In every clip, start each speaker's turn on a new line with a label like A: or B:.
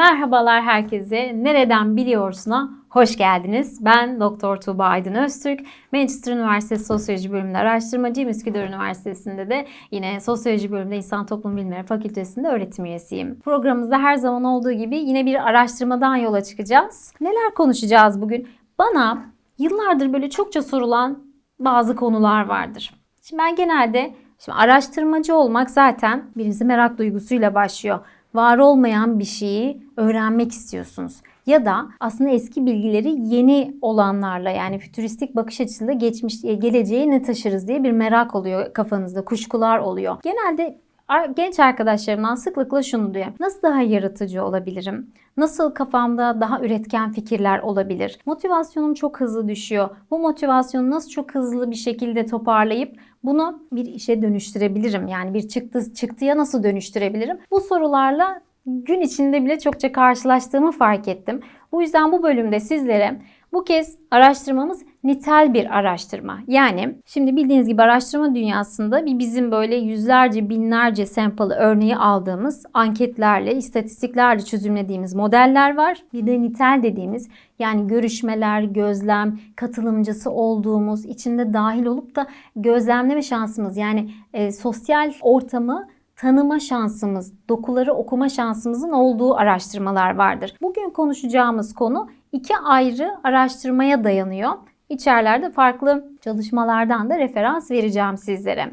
A: Merhabalar herkese. Nereden biliyorsun'a hoş geldiniz. Ben Doktor Tuğba Aydın Öztürk. Manchester Üniversitesi Sosyoloji Bölümünde araştırmacıyım. Üsküdar Üniversitesi'nde de yine Sosyoloji Bölümünde İnsan Toplum Bilimleri Fakültesi'nde öğretim üyesiyim. Programımızda her zaman olduğu gibi yine bir araştırmadan yola çıkacağız. Neler konuşacağız bugün? Bana yıllardır böyle çokça sorulan bazı konular vardır. Şimdi ben genelde Şimdi araştırmacı olmak zaten birisi merak duygusuyla başlıyor var olmayan bir şeyi öğrenmek istiyorsunuz. Ya da aslında eski bilgileri yeni olanlarla yani fütüristik bakış açısıyla geçmiş geleceğe ne taşırız diye bir merak oluyor kafanızda, kuşkular oluyor. Genelde genç arkadaşlarımdan sıklıkla şunu duyuyorum. Nasıl daha yaratıcı olabilirim? Nasıl kafamda daha üretken fikirler olabilir? Motivasyonum çok hızlı düşüyor. Bu motivasyonu nasıl çok hızlı bir şekilde toparlayıp bunu bir işe dönüştürebilirim? Yani bir çıktı çıktıya nasıl dönüştürebilirim? Bu sorularla gün içinde bile çokça karşılaştığımı fark ettim. Bu yüzden bu bölümde sizlere bu kez araştırmamız nitel bir araştırma. Yani şimdi bildiğiniz gibi araştırma dünyasında bir bizim böyle yüzlerce binlerce sample örneği aldığımız anketlerle, istatistiklerle çözümlediğimiz modeller var. Bir de nitel dediğimiz yani görüşmeler, gözlem, katılımcısı olduğumuz, içinde dahil olup da gözlemleme şansımız yani e, sosyal ortamı tanıma şansımız, dokuları okuma şansımızın olduğu araştırmalar vardır. Bugün konuşacağımız konu iki ayrı araştırmaya dayanıyor. İçerilerde farklı çalışmalardan da referans vereceğim sizlere.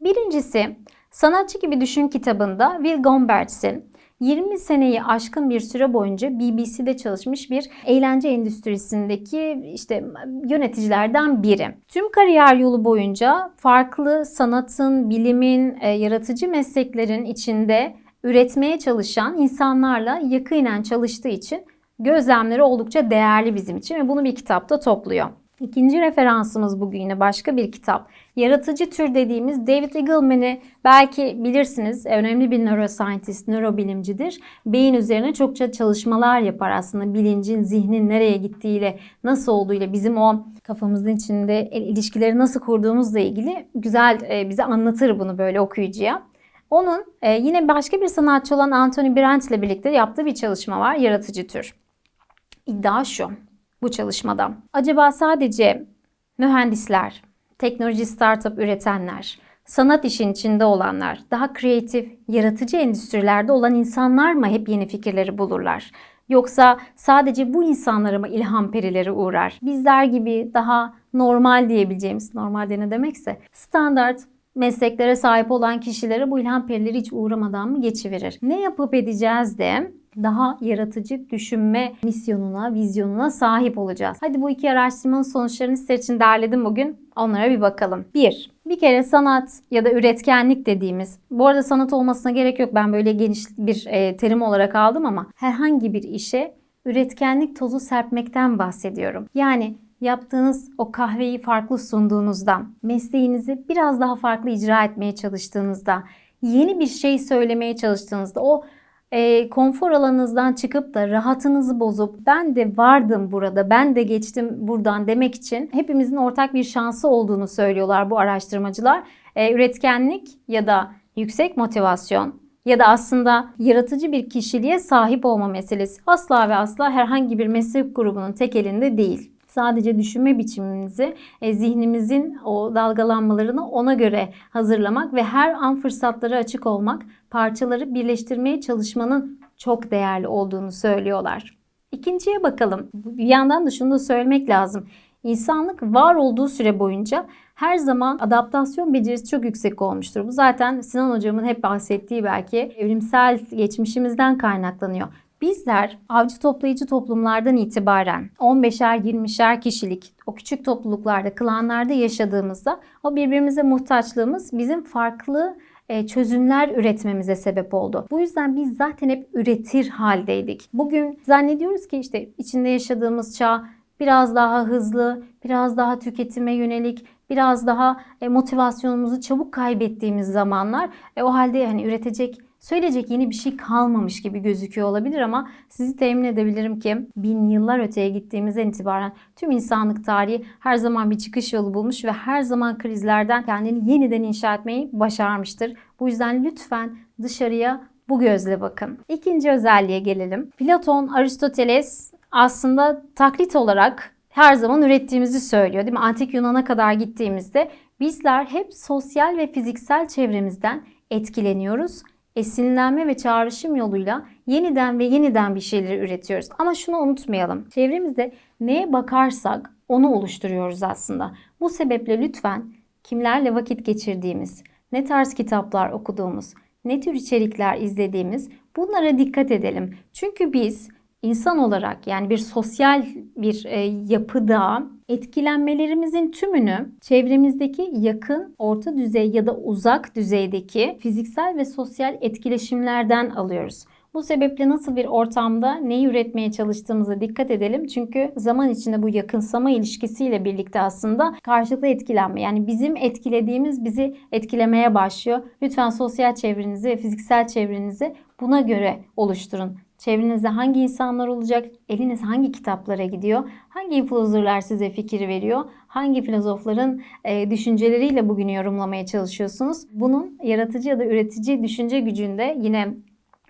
A: Birincisi Sanatçı Gibi Düşün kitabında Will Gombertz'in 20 seneyi aşkın bir süre boyunca BBC'de çalışmış bir eğlence endüstrisindeki işte yöneticilerden biri. Tüm kariyer yolu boyunca farklı sanatın, bilimin, e, yaratıcı mesleklerin içinde üretmeye çalışan insanlarla yakinen çalıştığı için gözlemleri oldukça değerli bizim için ve bunu bir kitapta topluyor. İkinci referansımız bugün yine başka bir kitap. Yaratıcı tür dediğimiz David Eagleman'i belki bilirsiniz. Önemli bir neuroscientist, nörobilimcidir. Beyin üzerine çokça çalışmalar yapar aslında. Bilincin, zihnin nereye gittiğiyle, nasıl olduğuyla, bizim o kafamızın içinde ilişkileri nasıl kurduğumuzla ilgili güzel e, bize anlatır bunu böyle okuyucuya. Onun e, yine başka bir sanatçı olan Anthony Brandt ile birlikte yaptığı bir çalışma var. Yaratıcı tür. İddia şu bu çalışmada. Acaba sadece mühendisler, teknoloji startup üretenler, sanat işin içinde olanlar, daha kreatif, yaratıcı endüstrilerde olan insanlar mı hep yeni fikirleri bulurlar? Yoksa sadece bu insanlara mı ilham perileri uğrar? Bizler gibi daha normal diyebileceğimiz, normal ne demekse, standart mesleklere sahip olan kişilere bu ilham perileri hiç uğramadan mı geçiverir? Ne yapıp edeceğiz de daha yaratıcı düşünme misyonuna, vizyonuna sahip olacağız. Hadi bu iki araştırmanın sonuçlarını sizler için derledim bugün. Onlara bir bakalım. 1. Bir kere sanat ya da üretkenlik dediğimiz, bu arada sanat olmasına gerek yok ben böyle geniş bir e, terim olarak aldım ama herhangi bir işe üretkenlik tozu serpmekten bahsediyorum. Yani yaptığınız o kahveyi farklı sunduğunuzda, mesleğinizi biraz daha farklı icra etmeye çalıştığınızda, yeni bir şey söylemeye çalıştığınızda, o e, konfor alanınızdan çıkıp da rahatınızı bozup ben de vardım burada, ben de geçtim buradan demek için hepimizin ortak bir şansı olduğunu söylüyorlar bu araştırmacılar. E, üretkenlik ya da yüksek motivasyon ya da aslında yaratıcı bir kişiliğe sahip olma meselesi asla ve asla herhangi bir meslek grubunun tek elinde değil sadece düşünme biçimimizi, e, zihnimizin o dalgalanmalarını ona göre hazırlamak ve her an fırsatlara açık olmak, parçaları birleştirmeye çalışmanın çok değerli olduğunu söylüyorlar. İkinciye bakalım. Bir yandan da şunu da söylemek lazım. İnsanlık var olduğu süre boyunca her zaman adaptasyon becerisi çok yüksek olmuştur. Bu zaten Sinan hocamın hep bahsettiği belki evrimsel geçmişimizden kaynaklanıyor. Bizler avcı toplayıcı toplumlardan itibaren 15'er 20'şer kişilik o küçük topluluklarda, klanlarda yaşadığımızda o birbirimize muhtaçlığımız bizim farklı e, çözümler üretmemize sebep oldu. Bu yüzden biz zaten hep üretir haldeydik. Bugün zannediyoruz ki işte içinde yaşadığımız çağ biraz daha hızlı, biraz daha tüketime yönelik, biraz daha e, motivasyonumuzu çabuk kaybettiğimiz zamanlar. E, o halde hani üretecek söyleyecek yeni bir şey kalmamış gibi gözüküyor olabilir ama sizi temin edebilirim ki bin yıllar öteye gittiğimizden itibaren tüm insanlık tarihi her zaman bir çıkış yolu bulmuş ve her zaman krizlerden kendini yeniden inşa etmeyi başarmıştır. Bu yüzden lütfen dışarıya bu gözle bakın. İkinci özelliğe gelelim. Platon, Aristoteles aslında taklit olarak her zaman ürettiğimizi söylüyor değil mi? Antik Yunan'a kadar gittiğimizde bizler hep sosyal ve fiziksel çevremizden etkileniyoruz. Esinlenme ve çağrışım yoluyla yeniden ve yeniden bir şeyleri üretiyoruz. Ama şunu unutmayalım. Çevremizde neye bakarsak onu oluşturuyoruz aslında. Bu sebeple lütfen kimlerle vakit geçirdiğimiz, ne tarz kitaplar okuduğumuz, ne tür içerikler izlediğimiz bunlara dikkat edelim. Çünkü biz insan olarak yani bir sosyal bir e, yapıda etkilenmelerimizin tümünü çevremizdeki yakın, orta düzey ya da uzak düzeydeki fiziksel ve sosyal etkileşimlerden alıyoruz. Bu sebeple nasıl bir ortamda neyi üretmeye çalıştığımıza dikkat edelim. Çünkü zaman içinde bu yakınsama ilişkisiyle birlikte aslında karşılıklı etkilenme. Yani bizim etkilediğimiz bizi etkilemeye başlıyor. Lütfen sosyal çevrenizi ve fiziksel çevrenizi buna göre oluşturun. Çevrenizde hangi insanlar olacak? Eliniz hangi kitaplara gidiyor? Hangi influencerlar size fikir veriyor? Hangi filozofların e, düşünceleriyle bugünü yorumlamaya çalışıyorsunuz? Bunun yaratıcı ya da üretici düşünce gücünde yine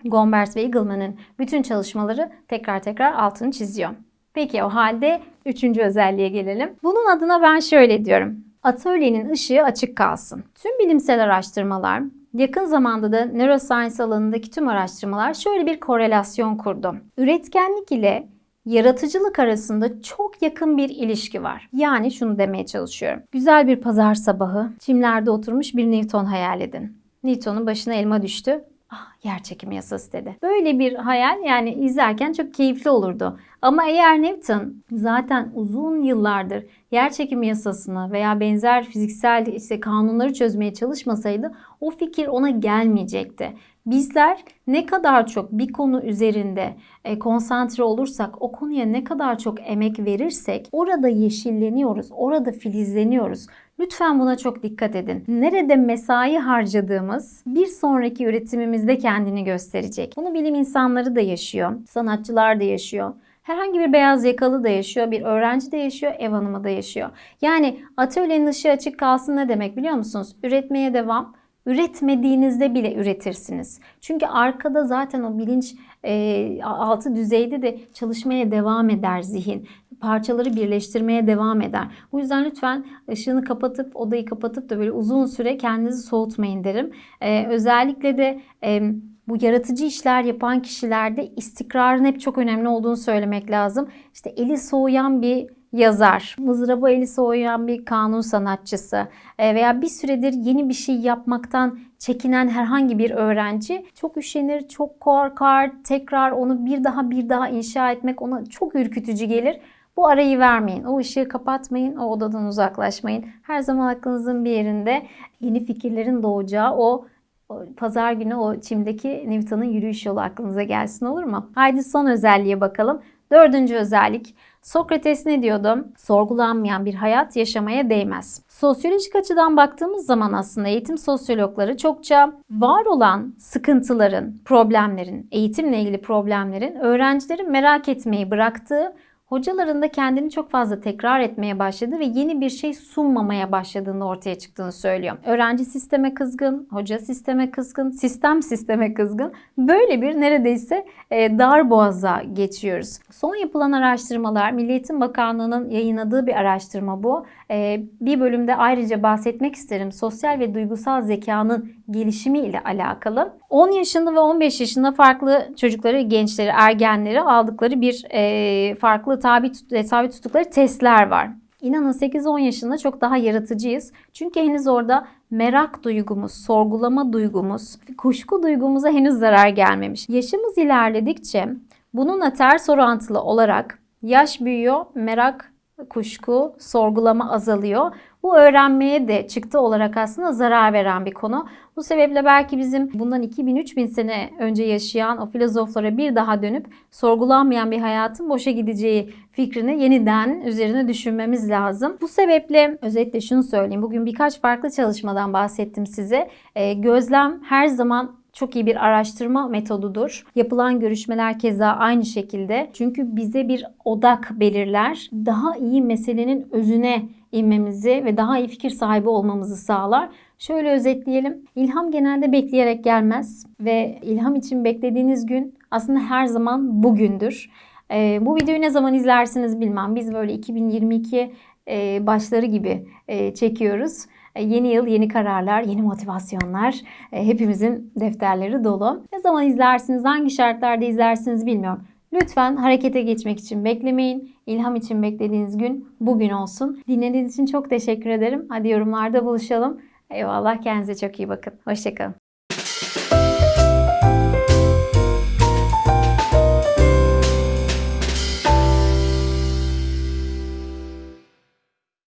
A: Gombers ve Eagleman'ın bütün çalışmaları tekrar tekrar altını çiziyor. Peki o halde üçüncü özelliğe gelelim. Bunun adına ben şöyle diyorum. Atölyenin ışığı açık kalsın. Tüm bilimsel araştırmalar, yakın zamanda da neuroscience alanındaki tüm araştırmalar şöyle bir korelasyon kurdu. Üretkenlik ile yaratıcılık arasında çok yakın bir ilişki var. Yani şunu demeye çalışıyorum. Güzel bir pazar sabahı, çimlerde oturmuş bir Newton hayal edin. Newton'un başına elma düştü ah yer çekimi yasası dedi. Böyle bir hayal yani izlerken çok keyifli olurdu. Ama eğer Newton zaten uzun yıllardır yer çekimi yasasını veya benzer fiziksel işte kanunları çözmeye çalışmasaydı o fikir ona gelmeyecekti. Bizler ne kadar çok bir konu üzerinde e, konsantre olursak, o konuya ne kadar çok emek verirsek orada yeşilleniyoruz, orada filizleniyoruz. Lütfen buna çok dikkat edin. Nerede mesai harcadığımız bir sonraki üretimimizde kendini gösterecek. Bunu bilim insanları da yaşıyor, sanatçılar da yaşıyor. Herhangi bir beyaz yakalı da yaşıyor, bir öğrenci de yaşıyor, ev hanımı da yaşıyor. Yani atölyenin ışığı açık kalsın ne demek biliyor musunuz? Üretmeye devam. Üretmediğinizde bile üretirsiniz. Çünkü arkada zaten o bilinç e, altı düzeyde de çalışmaya devam eder zihin parçaları birleştirmeye devam eder. Bu yüzden lütfen ışığını kapatıp odayı kapatıp da böyle uzun süre kendinizi soğutmayın derim. Ee, özellikle de e, bu yaratıcı işler yapan kişilerde istikrarın hep çok önemli olduğunu söylemek lazım. İşte eli soğuyan bir yazar, mızraba eli soğuyan bir kanun sanatçısı e, veya bir süredir yeni bir şey yapmaktan çekinen herhangi bir öğrenci çok üşenir, çok korkar, tekrar onu bir daha bir daha inşa etmek ona çok ürkütücü gelir. Bu arayı vermeyin. O ışığı kapatmayın. O odadan uzaklaşmayın. Her zaman aklınızın bir yerinde yeni fikirlerin doğacağı o pazar günü o çimdeki Newton'un yürüyüş yolu aklınıza gelsin olur mu? Haydi son özelliğe bakalım. Dördüncü özellik. Sokrates ne diyordu? Sorgulanmayan bir hayat yaşamaya değmez. Sosyolojik açıdan baktığımız zaman aslında eğitim sosyologları çokça var olan sıkıntıların, problemlerin, eğitimle ilgili problemlerin öğrencilerin merak etmeyi bıraktığı hocaların da kendini çok fazla tekrar etmeye başladı ve yeni bir şey sunmamaya başladığını ortaya çıktığını söylüyor. Öğrenci sisteme kızgın, hoca sisteme kızgın, sistem sisteme kızgın. Böyle bir neredeyse e, dar boğaza geçiyoruz. Son yapılan araştırmalar, Milli Eğitim Bakanlığı'nın yayınladığı bir araştırma bu. E, bir bölümde ayrıca bahsetmek isterim. Sosyal ve duygusal zekanın gelişimi ile alakalı. 10 yaşında ve 15 yaşında farklı çocukları, gençleri, ergenleri aldıkları bir e, farklı tabi, tabi tuttukları testler var. İnanın 8-10 yaşında çok daha yaratıcıyız. Çünkü henüz orada merak duygumuz, sorgulama duygumuz, kuşku duygumuza henüz zarar gelmemiş. Yaşımız ilerledikçe bununla ters orantılı olarak yaş büyüyor, merak, kuşku, sorgulama azalıyor. Bu öğrenmeye de çıktı olarak aslında zarar veren bir konu. Bu sebeple belki bizim bundan 2000-3000 sene önce yaşayan o filozoflara bir daha dönüp sorgulanmayan bir hayatın boşa gideceği fikrini yeniden üzerine düşünmemiz lazım. Bu sebeple özetle şunu söyleyeyim. Bugün birkaç farklı çalışmadan bahsettim size. E, gözlem her zaman çok iyi bir araştırma metodudur. Yapılan görüşmeler keza aynı şekilde. Çünkü bize bir odak belirler. Daha iyi meselenin özüne inmemizi ve daha iyi fikir sahibi olmamızı sağlar. Şöyle özetleyelim. İlham genelde bekleyerek gelmez ve ilham için beklediğiniz gün aslında her zaman bugündür. Ee, bu videoyu ne zaman izlersiniz bilmem. Biz böyle 2022 e, başları gibi e, çekiyoruz. E, Yeni yıl, yeni kararlar, yeni motivasyonlar. E, Hepimizin defterleri dolu. Ne zaman izlersiniz, hangi şartlarda izlersiniz bilmiyorum. Lütfen harekete geçmek için beklemeyin. İlham için beklediğiniz gün bugün olsun. Dinlediğiniz için çok teşekkür ederim. Hadi yorumlarda buluşalım. Eyvallah kendinize çok iyi bakın. Hoşçakalın.